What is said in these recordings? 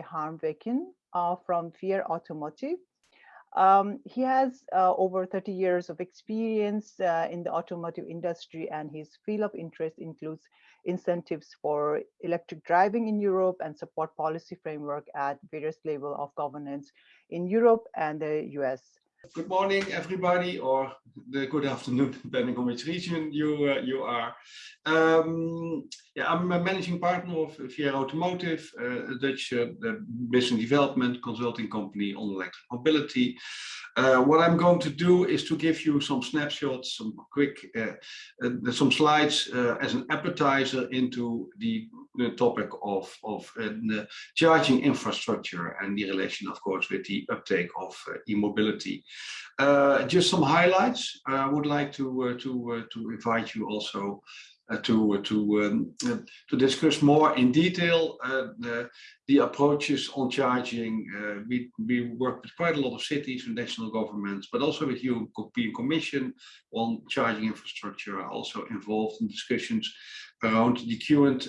Harm Weken uh, from Fier Automotive. Um, he has uh, over 30 years of experience uh, in the automotive industry and his field of interest includes incentives for electric driving in Europe and support policy framework at various level of governance in Europe and the US. Good morning, everybody, or the good afternoon, depending on which region you uh, you are. Um, yeah, I'm a managing partner of Fier Automotive, uh, a Dutch uh, business development consulting company on electric mobility. Uh, what I'm going to do is to give you some snapshots, some quick, uh, uh, some slides as an appetizer into the, the topic of, of charging infrastructure and the relation, of course, with the uptake of e-mobility. Just some highlights. I would like to to to invite you also uh, to to um, uh, to discuss more in detail uh, the, the approaches on charging. we we work with quite a lot of cities and national governments, but also with European Commission on charging infrastructure. Are also involved in discussions around the current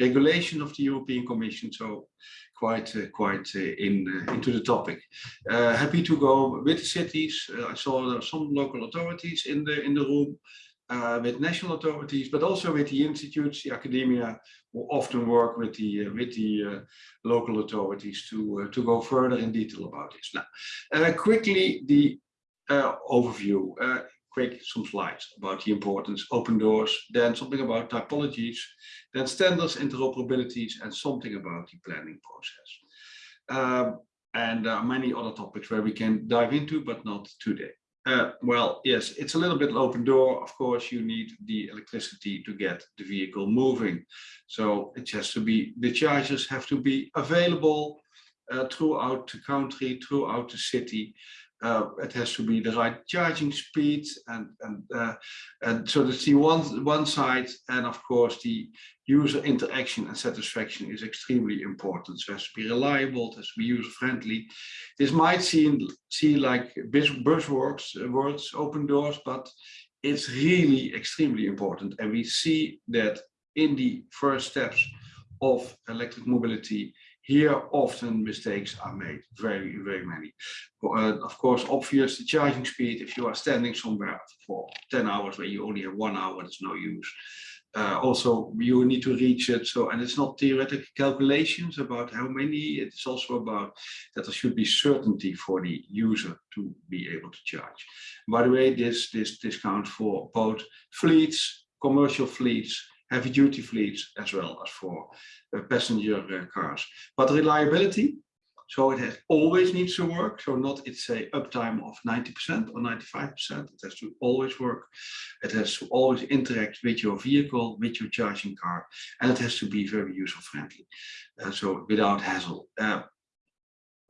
regulation of the European Commission. So quite uh, quite uh, in uh, into the topic. happy to go with the cities. I saw some local authorities in the in the room uh, with national authorities, but also with the institutes, the academia, who often work with the uh, with the uh, local authorities to to go further in detail about this. Now, quickly the overview. Quick some slides about the importance, open doors, then something about typologies, then standards, interoperabilities, and something about the planning process. Um, and there are many other topics where we can dive into, but not today. Uh, well, yes, it's a little bit open door. Of course, you need the electricity to get the vehicle moving. So it has to be, the chargers have to be available uh, throughout the country, throughout the city uh, it has to be the right charging speed and and uh, and so that's the one one side and of course the user interaction and satisfaction is extremely important. So it has to be reliable it has to be user friendly this might seem see like buzzwords uh, words open doors but it's really extremely important. And we see that in the first steps of electric mobility here, often mistakes are made, very, very many. Uh, of course, obvious the charging speed, if you are standing somewhere for 10 hours where you only have one hour, it's no use. Uh, also, you need to reach it. So, and it's not theoretical calculations about how many, it's also about that there should be certainty for the user to be able to charge. By the way, this, this discount for both fleets, commercial fleets, heavy duty fleets as well as for uh, passenger uh, cars. But reliability, so it has always needs to work. So not it's a uptime of 90% or 95%. It has to always work. It has to always interact with your vehicle, with your charging car, and it has to be very user friendly. Uh, so without hassle. Uh,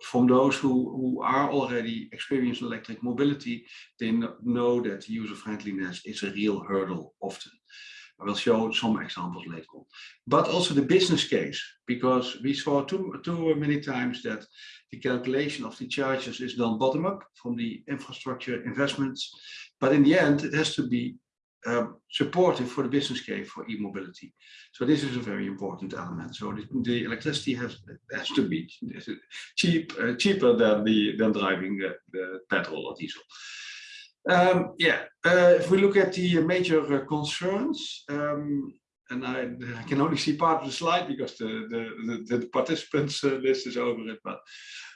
from those who, who are already experiencing electric mobility, they know that user friendliness is a real hurdle often. I will show some examples later on. But also the business case, because we saw too, too many times that the calculation of the charges is done bottom up from the infrastructure investments. But in the end, it has to be um, supportive for the business case for e-mobility. So this is a very important element. So the, the electricity has has to be cheap, uh, cheaper than the than driving the, the petrol or diesel. Um, yeah, uh, if we look at the major uh, concerns, um, and I, I, can only see part of the slide because the, the, the, the participants uh, list is over it. But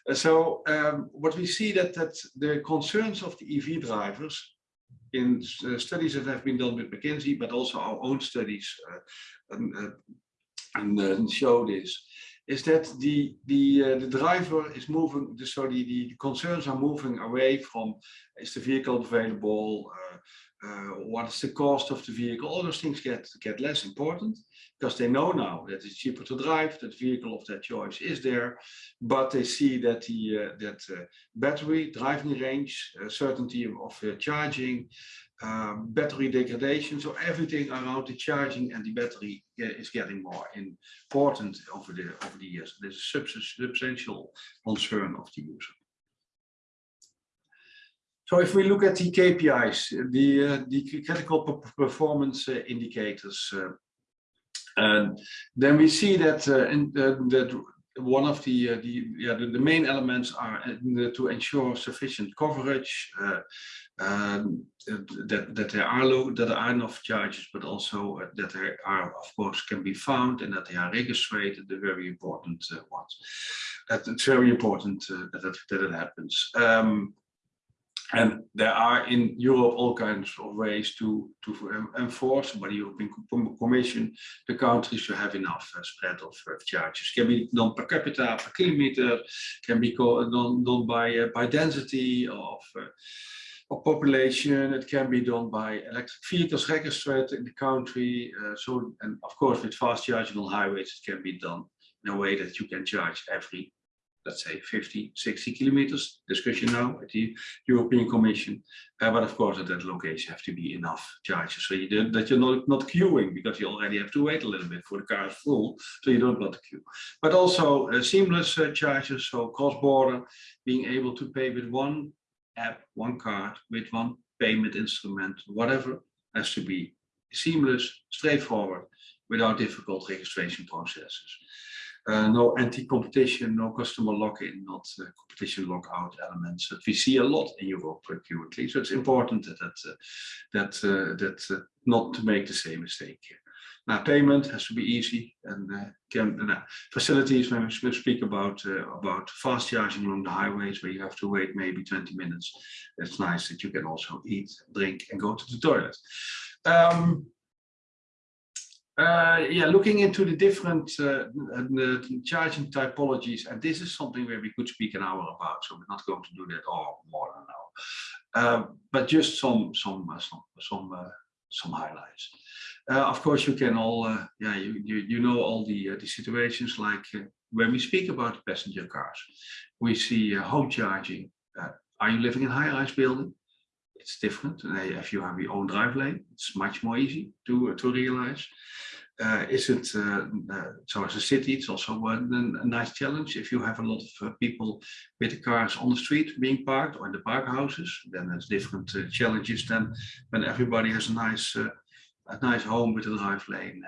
uh, so um, what we see that that the concerns of the EV drivers in uh, studies that have been done with McKinsey, but also our own studies uh, and, and show this, is that the the uh, the driver is moving so the, the concerns are moving away from is the vehicle available uh, uh, what is the cost of the vehicle? All those things get get less important because they know now that it's cheaper to drive that vehicle of their choice is there but they see that the uh, that uh, battery driving range uh, certainty of charging um, battery degradation. So everything around the charging and the battery is getting more important over the over the years. This is a substantial concern of the user. So if we look at the KPIs, the uh, the critical performance uh, indicators, uh, and then we see that uh, in, that one of the, uh, the, yeah, the, the, main elements are uh, to ensure sufficient coverage, uh, um, that, that there are low, that there are enough charges, but also uh, that there are, of course, can be found and that they are registered, the very important uh, ones. That it's very important that, that, that it happens. Um, and there are in Europe all kinds of ways to, to enforce by the European Commission the countries to have enough uh, spread of uh, charges. Can be done per capita, per kilometer, can be done, done by, uh, by density of, uh, of population. It can be done by electric vehicles registered in the country. Uh, so, and of course, with fast charging on highways, it can be done in a way that you can charge every let's say 50, 60 kilometers, discussion now at the European Commission. Uh, but of course, at that location have to be enough charges so you do, that you're not, not queuing because you already have to wait a little bit for the car is full, so you don't want to queue. But also uh, seamless uh, charges, so cross-border, being able to pay with one app, one card, with one payment instrument, whatever, has to be seamless, straightforward, without difficult registration processes. Uh, no anti-competition, no customer lock-in, not uh, competition lock-out elements that we see a lot in Europe currently. So it's important that that uh, that uh, that uh, not to make the same mistake. Now, payment has to be easy, and can facilities when we speak about about fast charging along the highways where you have to wait maybe 20 minutes. It's nice that you can also eat, drink, and go to the toilet. Um, uh, yeah, looking into the different uh, the charging typologies, and this is something where we could speak an hour about, so we're not going to do that all more than an hour. Uh, but just some some uh, some some uh, some highlights. Uh, of course, you can all yeah you, you you know all the the situations like when we speak about passenger cars, we see home charging. are you living in high-rise building? It's different. if you have your own drive lane, it's much more easy to to realize. Uh, is it uh, uh, so as a city it's also a, a, nice challenge if you have a lot of uh, people with the cars on the street being parked or in the park houses then there's different uh, challenges than when everybody has a nice uh, a nice home with a drive lane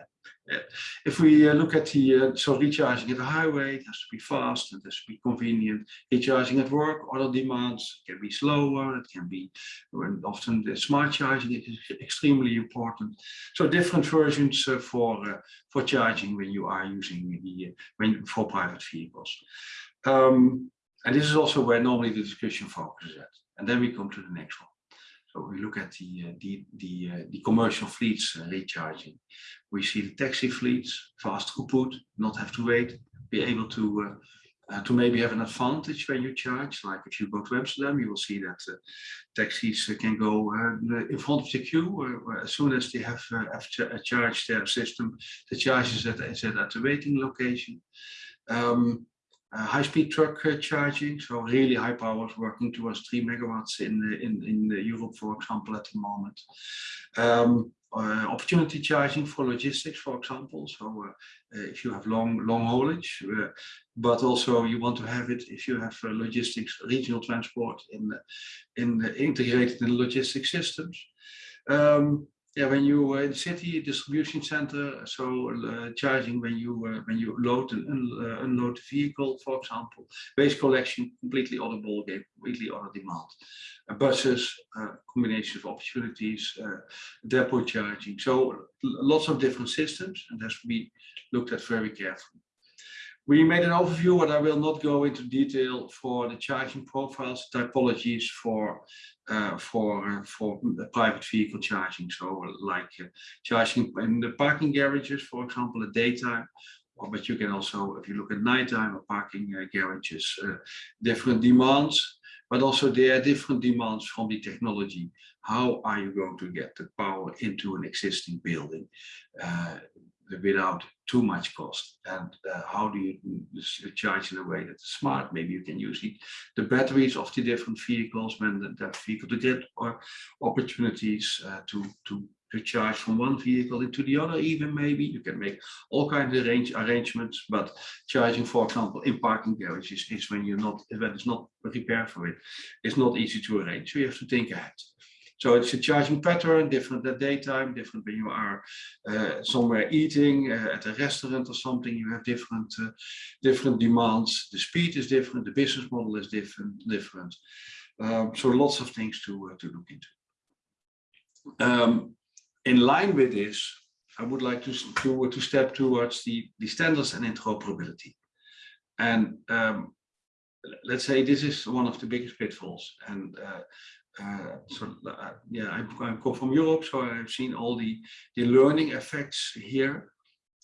if we uh, look at the, uh, so recharging at the highway, it has to be fast, and it has to be convenient. Recharging at work, other demands can be slower, it can be, often the smart charging is extremely important. So different versions uh, for, for charging when you are using the, when for private vehicles. Um, and this is also where normally the discussion focuses at. And then we come to the next one. So we look at the uh, the the, uh, the commercial fleets uh, recharging. We see the taxi fleets fast throughput, not have to wait, be able to uh, to maybe have an advantage when you charge. Like if you go to Amsterdam, you will see that uh, taxis can go uh, in front of the queue as soon as they have, have ch charged their system. The charge is at, is at the waiting location. Um, uh, high-speed truck uh, charging, so really high powers working towards three megawatts in in in Europe, for example, at the moment. Um, uh, opportunity charging for logistics, for example. So uh, if you have long long haulage, uh, but also you want to have it if you have uh, logistics, regional transport in in integrated in logistics systems. Um, yeah, when you in city distribution center, so uh, charging when you uh, when you load and un uh, unload the vehicle, for example, waste collection, completely other ballgame, completely other demand. Uh, buses, uh, combination of opportunities, depot charging, so lots of different systems, and has to be looked at very carefully. We made an overview, but I will not go into detail for the charging profiles, typologies for uh, for uh, for private vehicle charging. So like uh, charging in the parking garages, for example, at daytime. But you can also, if you look at nighttime or parking uh, garages, uh, different demands, but also there are different demands from the technology. How are you going to get the power into an existing building? Uh, without too much cost. And uh, how do you charge in a way that's smart? Maybe you can use the, the batteries of the different vehicles when the, that vehicle to get or opportunities uh, to to to charge from one vehicle into the other even maybe you can make all kinds of range arrangements but charging for example in parking garages is when you're not when it's not prepared for it it's not easy to arrange. So you have to think ahead So it's a charging pattern, different at daytime, different when you are uh, somewhere eating uh, at a restaurant or something, you have different uh, different demands. The speed is different, the business model is different. different. Um, so lots of things to, uh, to look into. Um, in line with this, I would like to, to, to step towards the, the standards and interoperability. And um, let's say this is one of the biggest pitfalls. And uh, uh, so uh, yeah, I, I come from Europe, so I've seen all the the learning effects here,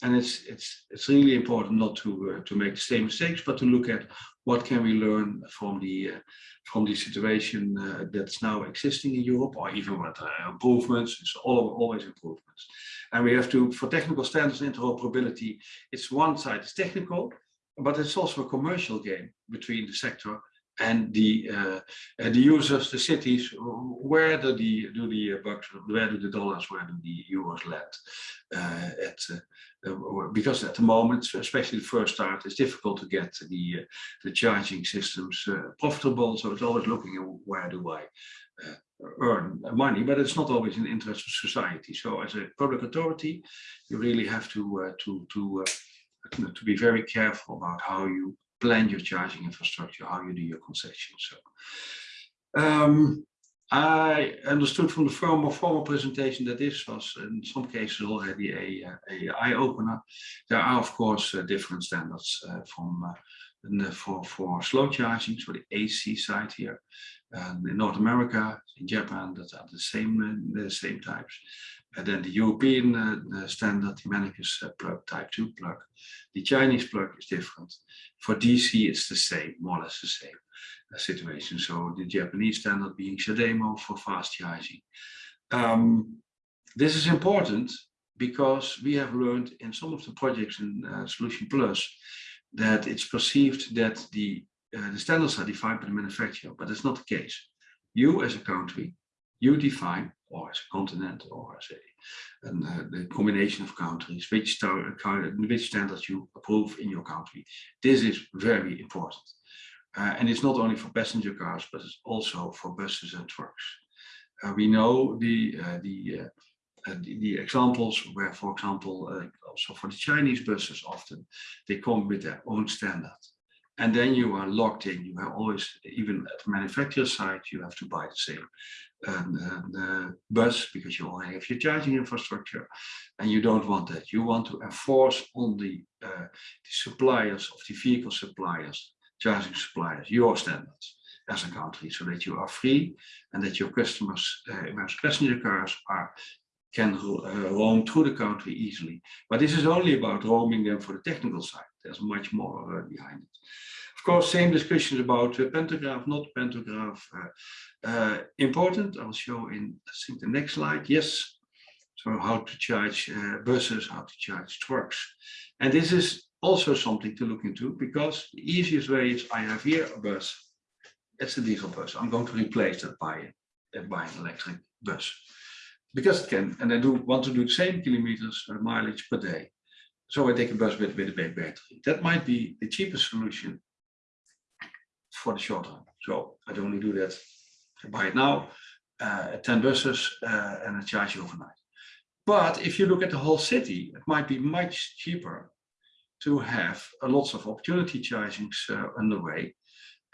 and it's it's it's really important not to uh, to make the same mistakes, but to look at what can we learn from the uh, from the situation uh, that's now existing in Europe, or even with what improvements. It's all always improvements, and we have to for technical standards interoperability. It's one side is technical, but it's also a commercial game between the sector and the uh, the users, the cities, where do the do the bucks, where do the dollars, where do the euros land? Uh, at uh, because at the moment, especially the first start, it's difficult to get the uh, the charging systems uh, profitable. So it's always looking at where do I uh, earn money, but it's not always in the interest of society. So as a public authority, you really have to to to to be very careful about how you plan your charging infrastructure, how you do your concession. So, um, I understood from the former, former presentation that this was in some cases already a, a eye-opener. There are of course uh, different standards uh, from uh, for, for slow charging, so the AC side here. And in North America, in Japan, that are the same uh, the same types. And then the European uh, standard, the Mennekes uh, plug, type 2 plug. The Chinese plug is different. For DC, it's the same, more or less the same uh, situation. So the Japanese standard being CHAdeMO for fast charging. Um, this is important because we have learned in some of the projects in uh, Solution Plus that it's perceived that the, uh, the standards are defined by the manufacturer, but it's not the case. You as a country, you define or as a continent or as a and, uh, the combination of countries, which, which standards you approve in your country. This is very important. Uh, and it's not only for passenger cars, but it's also for buses and trucks. Uh, we know the, uh, the, uh, uh, the, the, examples where, for example, also for the Chinese buses often, they come with their own standard. And then you are locked in. You have always, even at the manufacturer side, you have to buy the same and, and uh, bus because you only have your charging infrastructure and you don't want that. You want to enforce on the, uh, the suppliers of the vehicle suppliers, charging suppliers, your standards as a country so that you are free and that your customers, uh, passenger cars are can uh, roam through the country easily. But this is only about roaming them for the technical side. There's much more uh, behind it. Of course, same discussions about uh, pantograph, not pantograph. Important, I'll show in, I think, the next slide. Yes, so how to charge uh, buses, how to charge trucks. And this is also something to look into because the easiest way is I have here a bus. It's a diesel bus. I'm going to replace that by, uh, by an electric bus because it can, and I do want to do the same kilometers uh, mileage per day. So I take a bus with, with a big battery. That might be the cheapest solution for the short run. So I'd only do that, I buy it now, uh, 10 buses uh, and I charge overnight. But if you look at the whole city, it might be much cheaper to have uh, lots of opportunity chargings uh, underway,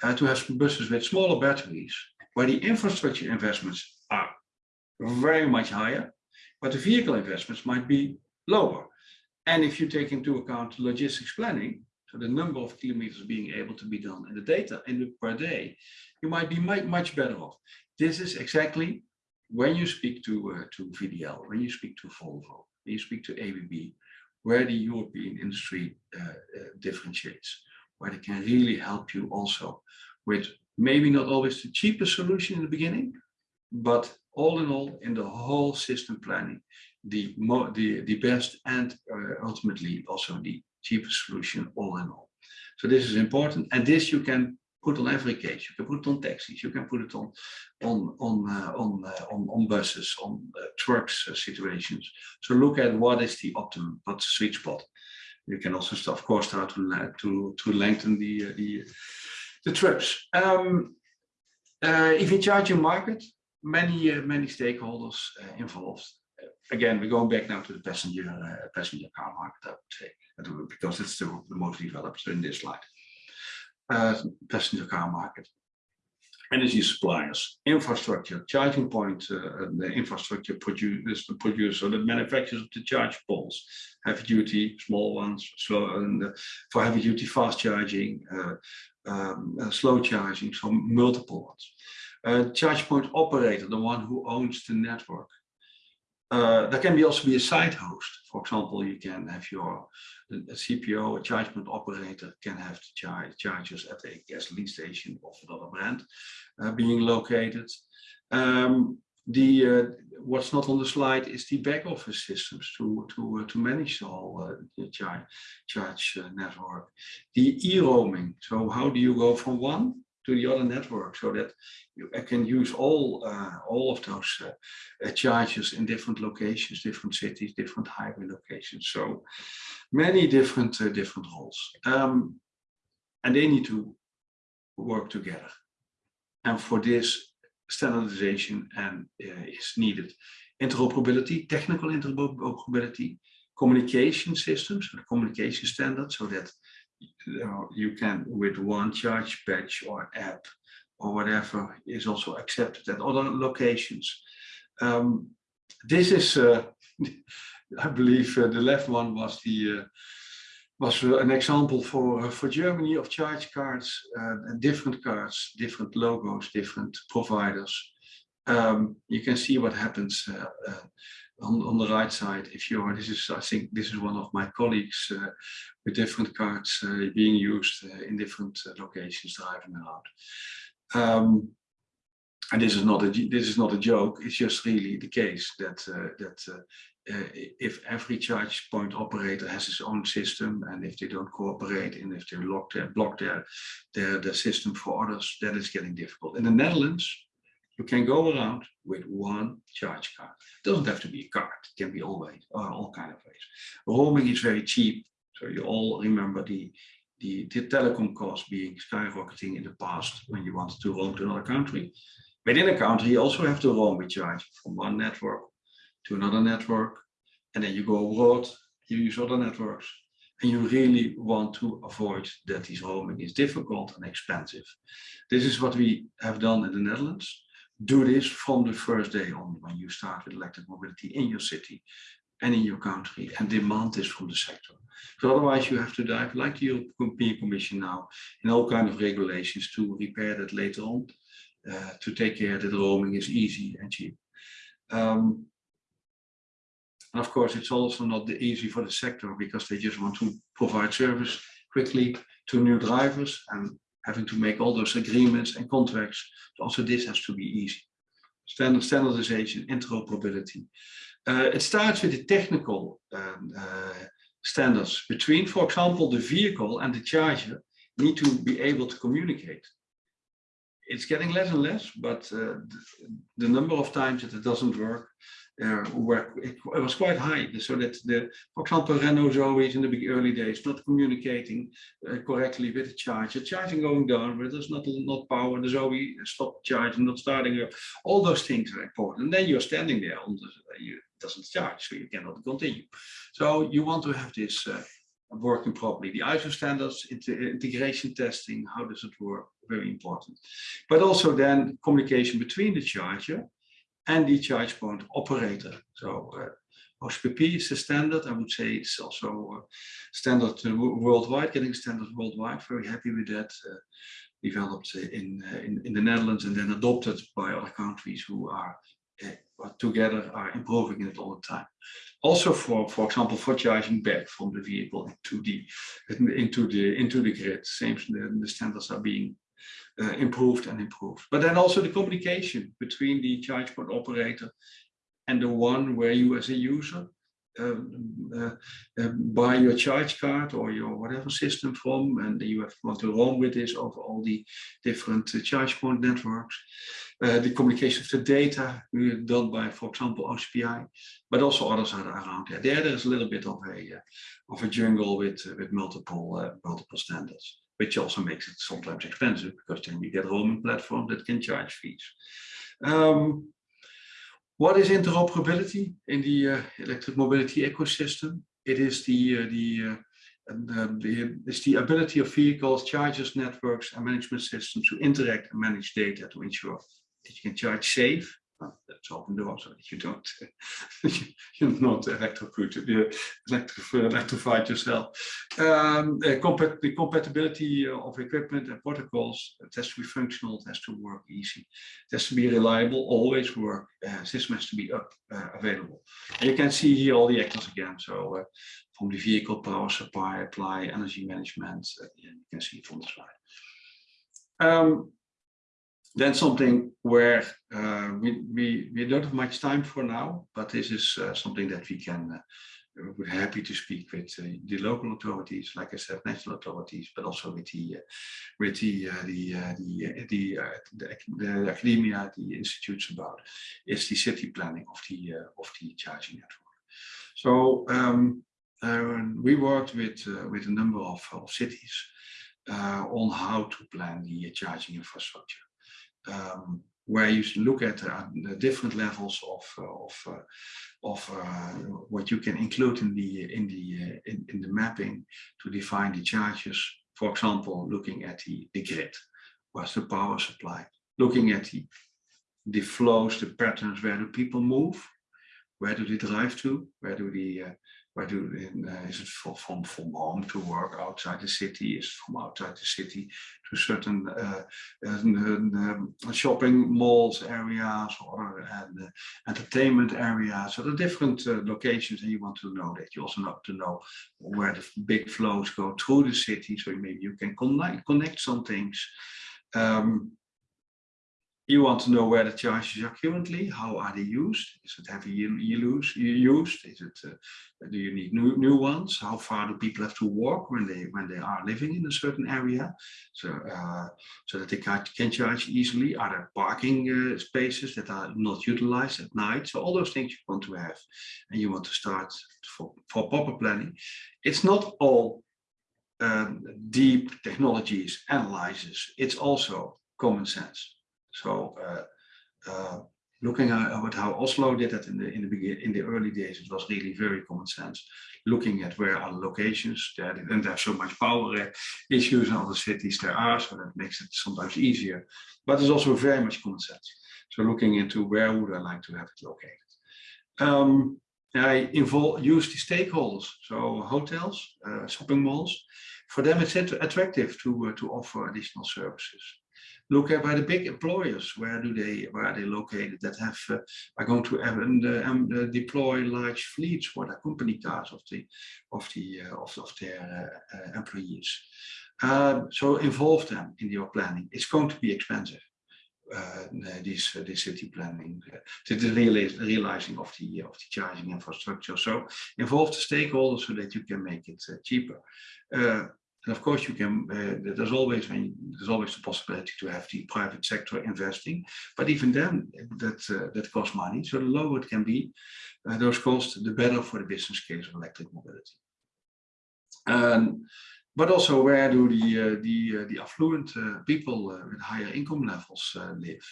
uh, to have buses with smaller batteries, where the infrastructure investments are very much higher, but the vehicle investments might be lower. And if you take into account logistics planning, so the number of kilometers being able to be done and the data in the per day, you might be much, much better off. This is exactly when you speak to, uh, to VDL, when you speak to Volvo, when you speak to ABB, where the European industry uh, uh, differentiates, where they can really help you also with maybe not always the cheapest solution in the beginning, but all in all, in the whole system planning, the, the, the best and uh, ultimately also the cheapest solution all in all. So this is important. And this you can put on every case. You can put it on taxis. You can put it on on on uh, on, uh, on, on buses, on uh, trucks uh, situations. So look at what is the optimum, what's the sweet spot. You can also, of course, start to to to lengthen the uh, the the trips. Um, uh, EV charging market many uh, many stakeholders uh, involved. again, we're going back now to the passenger passenger car market, I would say, because it's the, the most developed in this slide. passenger car market energy suppliers, infrastructure, charging point, uh, the infrastructure producers, the producer, the manufacturers of the charge poles, heavy duty, small ones, slow, and uh, for heavy duty fast charging, uh, um, uh, slow charging, so multiple ones. Uh, charge point operator, the one who owns the network. Uh, there can be also be a site host. For example, you can have your CPO, a charge point operator, can have the chargers at a gasoline station of another brand uh, being located. Um, the uh, what's not on the slide is the back office systems to to uh, to manage all uh, the charge charge uh, network. The e-roaming. So how do you go from one to the other network so that you can use all uh, all of those uh, uh, charges in different locations, different cities, different highway locations. So many different uh, different roles, um, and they need to work together. And for this, standardization and uh, is needed. Interoperability, technical interoperability, communication systems, communication standards, so that you, know, you can with one charge patch or app or whatever is also accepted at other locations. Um, this is, uh, I believe uh, the left one was the uh, was an example for uh, for Germany of charge cards, uh, different cards, different logos, different providers. Um, you can see what happens uh, on, on the right side if you're this is i think this is one of my colleagues uh, with different cards uh, being used uh, in different uh, locations driving around. Um, and this is not a this is not a joke it's just really the case that uh, that uh, if every charge point operator has his own system and if they don't cooperate and if they lock their block their their, their system for others that is getting difficult. In the netherlands you can go around with one charge card. It doesn't have to be a card, it can be all ways, uh, all kind of ways. Roaming is very cheap, so you all remember the, the, the telecom cost being skyrocketing in the past when you wanted to roam to another country. Within a country, you also have to roam with charge from one network to another network, and then you go abroad, you use other networks, and you really want to avoid that this roaming is difficult and expensive. This is what we have done in the Netherlands do this from the first day on when you start with electric mobility in your city and in your country and demand this from the sector. So otherwise you have to dive like the European Commission now in all kind of regulations to repair that later on, uh, to take care that roaming is easy and cheap. Um, and of course, it's also not easy for the sector because they just want to provide service quickly to new drivers and having to make all those agreements and contracts. So also this has to be easy. Standard standardization, interoperability. Uh, it starts with the technical um, uh, standards between, for example, the vehicle and the charger need to be able to communicate. It's getting less and less, but uh, the, the number of times that it doesn't work uh, it, it, was quite high. So that the, for example, Renault Zoe in the big early days not communicating uh, correctly with the charger, charging going down, but there's not not power. The Zoe stopped charging, not starting. Up. All those things are important. And then you're standing there the, you, it doesn't charge, so you cannot continue. So you want to have this uh, working properly. The ISO standards, integration testing, how does it work? Very important. But also then communication between the charger and the charge point operator. So uh, OCPP is the standard. I would say it's also uh, standard uh, worldwide, getting standard worldwide. Very happy with that. Uh, developed in, uh, in, in the Netherlands and then adopted by other countries who are uh, together are improving it all the time. Also for, for example, for charging back from the vehicle into the into the into the grid. Same the, the standards are being uh, improved and improved. But then also the communication between the charge point operator and the one where you as a user buy your charge card or your whatever system from and you have want to roam with this over all the different uh, charge point networks. Uh, the communication of the data done by, for example, OCPI, but also others are around there. There, there's a little bit of a uh, of a jungle with with multiple multiple standards which also makes it sometimes expensive because then you get roaming platforms that can charge fees. Um, what is interoperability in the uh, electric mobility ecosystem? It is the uh, the uh, and the, it's the ability of vehicles, chargers, networks, and management systems to interact and manage data to ensure that you can charge safe, that's open door so you don't you're not electrocuted, electrified yourself. Um, the, compat the compatibility of equipment and protocols, it has to be functional, it has to work easy, it has to be reliable, always work, uh, system has to be up uh, available. And you can see here all the actors again. So uh, from the vehicle power supply, apply, energy management, uh, you can see it from the slide. Um, then something where uh, we, we, we don't have much time for now, but this is uh, something that we can, uh, we're happy to speak with uh, the local authorities, like I said, national authorities, but also with the, uh, with the, uh, the, the, the, the, the, academia, the institutes about, is the city planning of the, of the charging network. So um, we worked with, with a number of, of cities on how to plan the charging infrastructure um, where you look at uh, the different levels of uh, of uh, of uh, what you can include in the in the uh, in, in, the mapping to define the charges. For example, looking at the the grid, what's the power supply? Looking at the the flows, the patterns, where do people move? Where do they drive to? Where do they uh, where do uh, is it from, from from home to work outside the city? Is from outside the city to certain uh, um, shopping malls areas or and, uh, entertainment areas? So the different uh, locations, and you want to know that. You also want to know where the big flows go through the city, so maybe you can connect connect some things. Um, you want to know where the charges are currently, how are they used? Is it heavy used? Is it, uh, do you need new, new ones? How far do people have to walk when they when they are living in a certain area? So, uh, so that they can, can charge easily. Are there parking uh, spaces that are not utilized at night? So all those things you want to have and you want to start for, for proper planning. It's not all um, deep technologies analyzes. It's also common sense. So uh, uh, looking at how Oslo did that in the in the begin in the early days, it was really very common sense. Looking at where are locations, there don't have so much power uh, issues in other cities there are, so that makes it sometimes easier. But it's also very much common sense. So looking into where would I like to have it located. Um, I involve use the stakeholders, so hotels, uh, shopping malls. For them, it's attractive to uh, to offer additional services look at by the big employers where do they where are they located that have uh, are going to have, uh, um, uh, deploy large fleets for the company cars of the of the uh, of, of their uh, uh, employees um, so involve them in your planning it's going to be expensive uh, this uh, this city planning, uh, the realizing of the of the charging infrastructure. So involve the stakeholders so that you can make it cheaper. And of course, you can. Uh, there's always there's always the possibility to have the private sector investing, but even then, that uh, that costs money. So the lower it can be, uh, those costs, the better for the business case of electric mobility. Um, but also, where do the uh, the uh, the affluent uh, people with higher income levels live?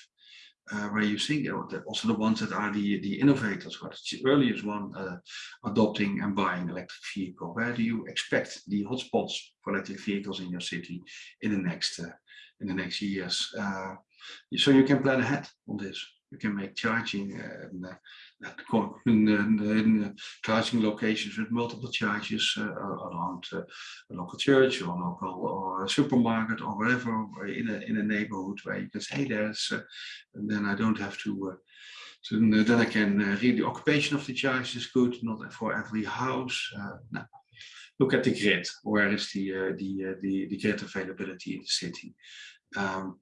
Uh, where you think also the ones that are the the innovators, what the earliest one uh, adopting and buying electric vehicle. Where do you expect the hotspots for electric vehicles in your city in the next uh, in the next years? Uh, so you can plan ahead on this. You can make charging uh, in, in, in charging locations with multiple charges uh, around uh, a local church or local or a supermarket or wherever in a in a neighborhood where you can say there's uh, and then I don't have to so then I can uh, read the occupation of the charge is good, not for every house. Uh, no. Look at the grid. Where is the uh, the the the grid availability in the city? Um,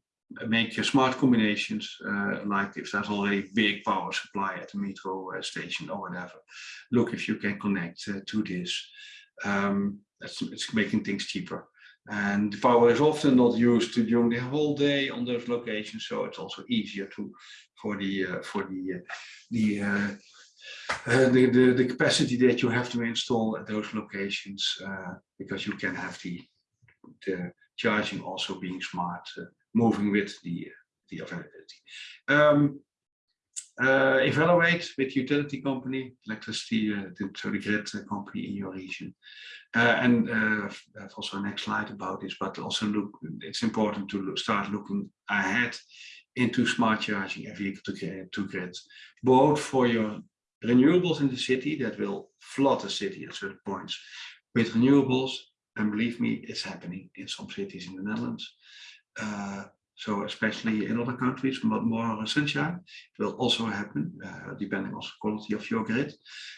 make your smart combinations, uh, like if there's already a big power supply at the metro uh, station or whatever. Look if you can connect uh, to this. Um, it's, it's making things cheaper. And the power is often not used during the whole day on those locations, so it's also easier to for the uh, for the uh, the, the, the the capacity that you have to install at those locations because you can have the the charging also being smart moving with the, the availability. Um, uh, evaluate with utility company, electricity uh, to the grid company in your region. Uh, and uh, have also a next slide about this, but also look, it's important to look, start looking ahead into smart charging and vehicle to to grid, both for your renewables in the city that will flood the city at certain points with renewables. And believe me, it's happening in some cities in the Netherlands. Uh, so especially in other countries, but more sunshine, it will also happen, uh, depending on the quality of your grid.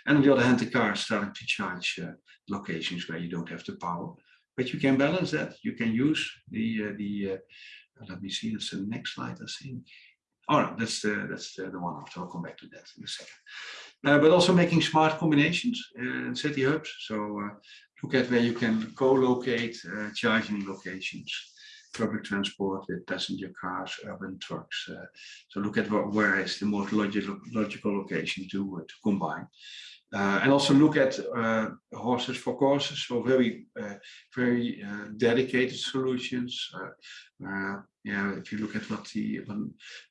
And on the other hand, the car is starting to charge uh, locations where you don't have the power. But you can balance that. You can use the, uh, the uh, let me see, that's the next slide, I think. Oh no, that's the, that's the, the one after. I'll come back to that in a second. Uh, but also making smart combinations in city hubs. So look at where you can co-locate charging locations public transport with passenger cars, urban trucks. Uh, so look at what, where is the most logical, logical location to, uh, to combine. Uh, and also look at uh, horses for courses, so very, uh, very uh, dedicated solutions. Uh, yeah, if you look at what the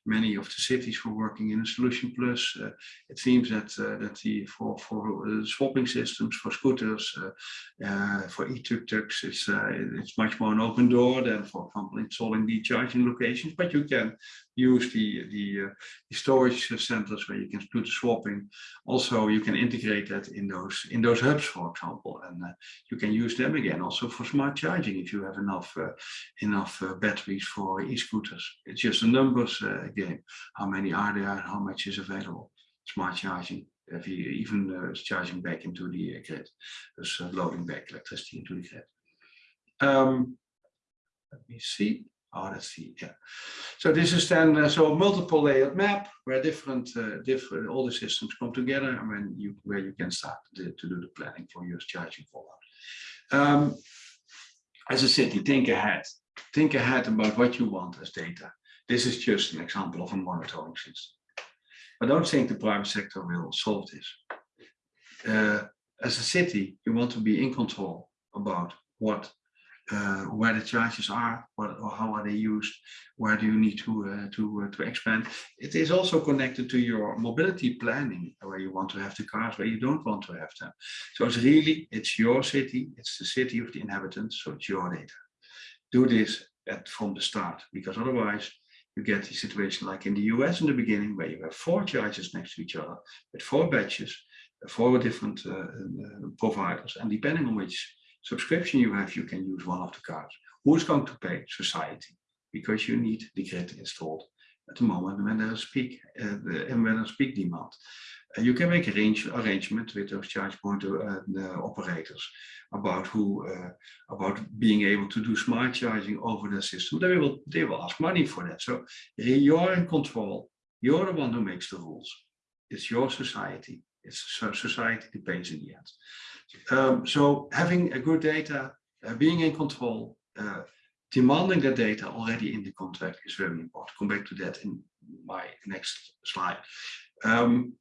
many of the cities were working in a solution plus, uh, it seems that uh, that the for for uh, swapping systems for scooters, for e-tuk-tuks, it's it's much more an open door than, for example, installing the charging locations. But you can use the the, the storage centers where you can do the swapping. Also, you can integrate that in those in those hubs, for example, and you can use them again also for smart charging if you have enough enough batteries for e-scooters. It's just a numbers uh, game. How many are there? How much is available? Smart charging. If you even uh, charging back into the uh, grid, dus loading back electricity into the grid. Um, let me see. Oh, see. Yeah. So this is then uh, so multiple layered map where different uh, different all the systems come together and when you where you can start to, to do the planning for your charging fallout. Um, as a city, think ahead think ahead about what you want as data. This is just an example of a monitoring system. But don't think the private sector will solve this. Uh, as a city, you want to be in control about what, uh, where the charges are, what, or how are they used, where do you need to uh, to uh, to expand. It is also connected to your mobility planning, where you want to have the cars, where you don't want to have them. So it's really it's your city, it's the city of the inhabitants, so it's your data do this at from the start because otherwise you get the situation like in the US in the beginning where you have four charges next to each other with four batches, four different uh, uh, providers and depending on which subscription you have you can use one of the cards. Who's going to pay? Society because you need the grid installed at the moment when there's peak uh, and when there's peak demand. Uh, you can make a range arrangement with those charge point uh, operators about who uh, about being able to do smart charging over the system. They will they will ask money for that. So you're in control. You're the one who makes the rules. It's your society. It's society that pays in the end. Um, so having a good data, uh, being in control, uh, demanding that data already in the contract is very important. Come back to that in my next slide. Um,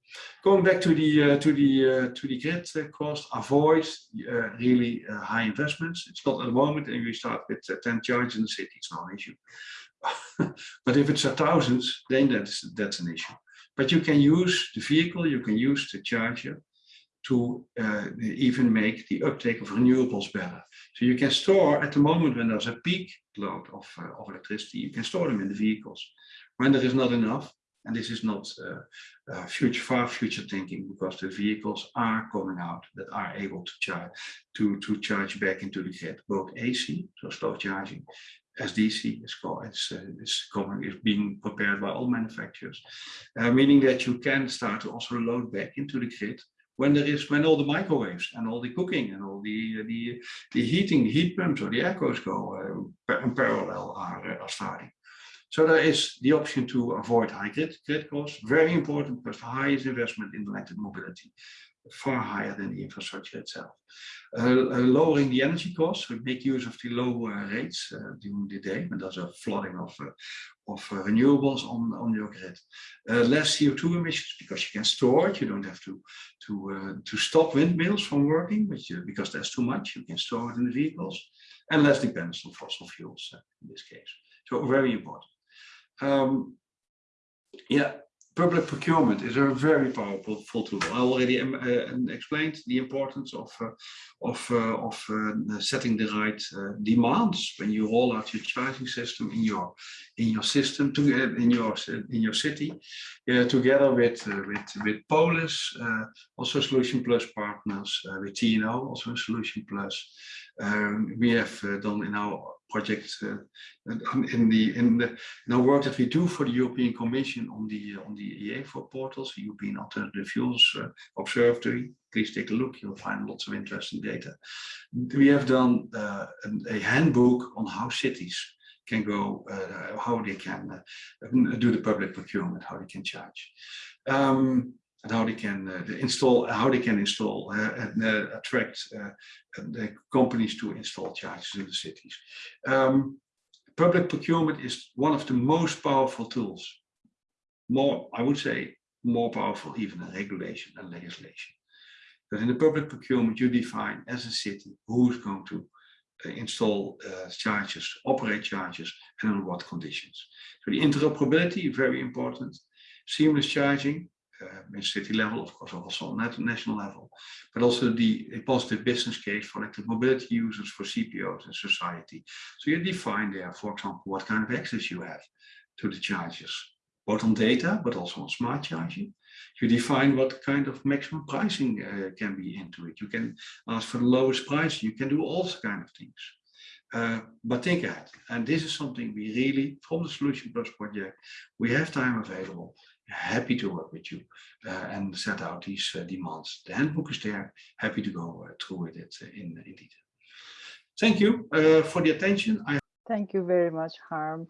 going back to the uh, to the uh, to the grid uh, cost, avoid uh, really uh, high investments. It's not at the moment, and we start with uh, 10 charges in the city, it's not an issue. but if it's a thousands, then that's that's an issue. But you can use the vehicle, you can use the charger to even make the uptake of renewables better. So you can store at the moment when there's a peak load of, of electricity, you can store them in the vehicles. When there is not enough, and this is not uh, uh, future far future thinking because the vehicles are coming out that are able to charge to to charge back into the grid, both AC, so slow charging, as DC is called, it's, uh, coming, is being prepared by all manufacturers, uh, meaning that you can start to also load back into the grid when there is when all the microwaves and all the cooking and all the the the heating heat pumps or the aircos go uh, in parallel are, uh, are starting. So there is the option to avoid high grid, grid costs, very important because the highest investment in electric mobility, far higher than the infrastructure itself. Uh, lowering the energy costs, we make use of the low rates uh, during the day when there's a flooding of, uh, of uh, renewables on, on your grid. less CO2 emissions because you can store it, you don't have to, to, to stop windmills from working which, because there's too much, you can store it in the vehicles. And less dependence on fossil fuels in this case. So very important. Um, yeah, public procurement is a very powerful tool. I already um, uh, explained the importance of uh, of uh, of uh, setting the right uh, demands when you roll out your charging system in your in your system to uh, in your in your city, together with with with Polis, also Solution Plus partners, with TNO, also Solution Plus. Um, we have uh, done in our project uh, in the in the in our work that we do for the European Commission on the on the EAFO portals, European Alternative Fuels Observatory. Please take a look; you'll find lots of interesting data. We have done a, a handbook on how cities can go, uh, how they can uh, do the public procurement, how they can charge. Um, and how they can uh, install, how they can install uh, and uh, attract uh, the companies to install chargers in the cities. Um, public procurement is one of the most powerful tools. More, I would say, more powerful even than regulation and legislation. But in the public procurement, you define as a city who's going to uh, install uh, chargers, operate chargers, and on what conditions. So the interoperability, very important. Seamless charging, uh, in city level, of course, also on nat- national level, but also the a positive business case for electric mobility users, for CPOs and society. So you define there, for example, what kind of access you have to the chargers, both on data, but also on smart charging. You define what kind of maximum pricing uh, can be into it. You can ask for the lowest price. You can do all kind of things. Uh, but think ahead. And this is something we really, from the Solution Plus project, we have time available happy to work with you uh, and set out these uh, demands. The handbook is there, happy to go uh, through it uh, in, in detail. Thank you for the attention. I Thank you very much, Harm.